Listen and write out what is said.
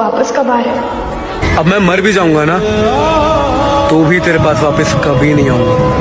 वापस कब आ रहे अब मैं मर भी जाऊँगा ना तो भी तेरे पास वापस कभी नहीं आऊँगा।